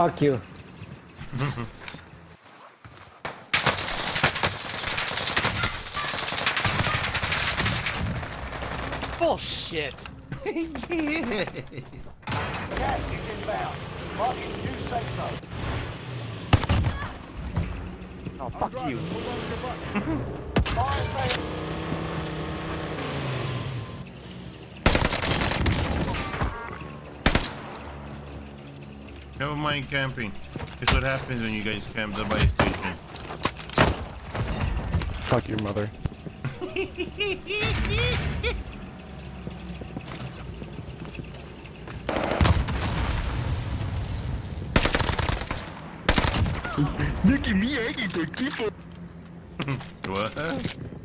Fuck you. Bullshit. yeah. Gas is inbound. Marking new safe zone. Oh, fuck you. Never mind camping. That's what happens when you guys camp the buy station. Fuck your mother. Nicky, mi tu equipo. What?